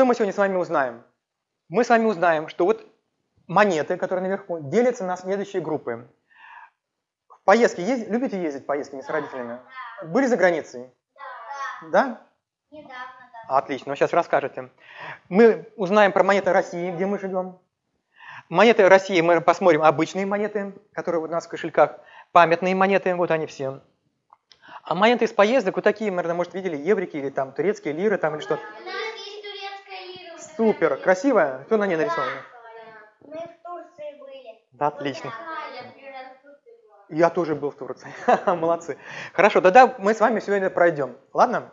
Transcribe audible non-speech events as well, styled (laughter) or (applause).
Что мы сегодня с вами узнаем? Мы с вами узнаем, что вот монеты, которые наверху, делятся на следующие группы. В поездки езд... любите ездить в поездки не с родителями? Были за границей? Да? Недавно, Отлично, вы сейчас расскажете. Мы узнаем про монеты России, где мы живем. Монеты России мы посмотрим обычные монеты, которые у нас в кошельках, памятные монеты, вот они все. А монеты из поездок, вот такие, наверное, может, видели, еврики или там турецкие лиры там или что-то. У нас есть турецкая лира. вот Супер, красивая? Что на ней нарисовано? Мы в Турции были. Да, отлично. Я тоже был в Турции. (laughs) Молодцы. Хорошо, тогда мы с вами сегодня пройдем. Ладно?